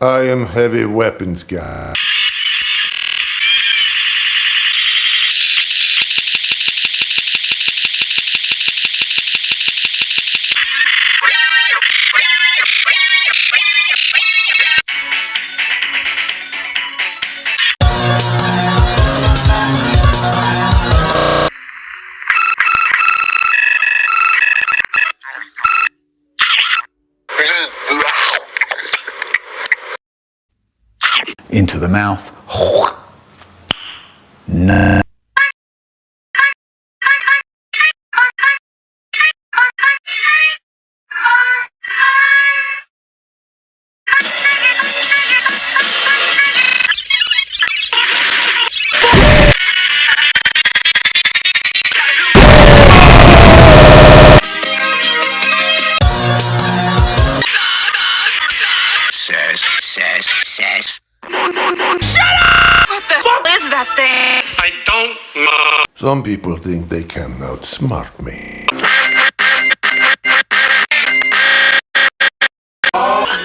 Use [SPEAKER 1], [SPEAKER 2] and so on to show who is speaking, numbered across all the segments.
[SPEAKER 1] I am heavy weapons guy.
[SPEAKER 2] Into the mouth. No.
[SPEAKER 3] says, says, says.
[SPEAKER 4] I don't know.
[SPEAKER 1] Some people think they can outsmart me.
[SPEAKER 5] A,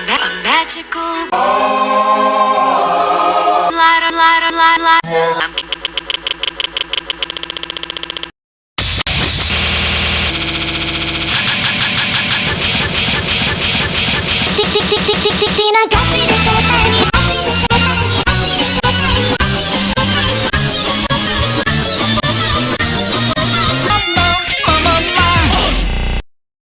[SPEAKER 5] ma- a magical lighter, lighter, lighter, lighter. Um,
[SPEAKER 6] Tina ガチで答えに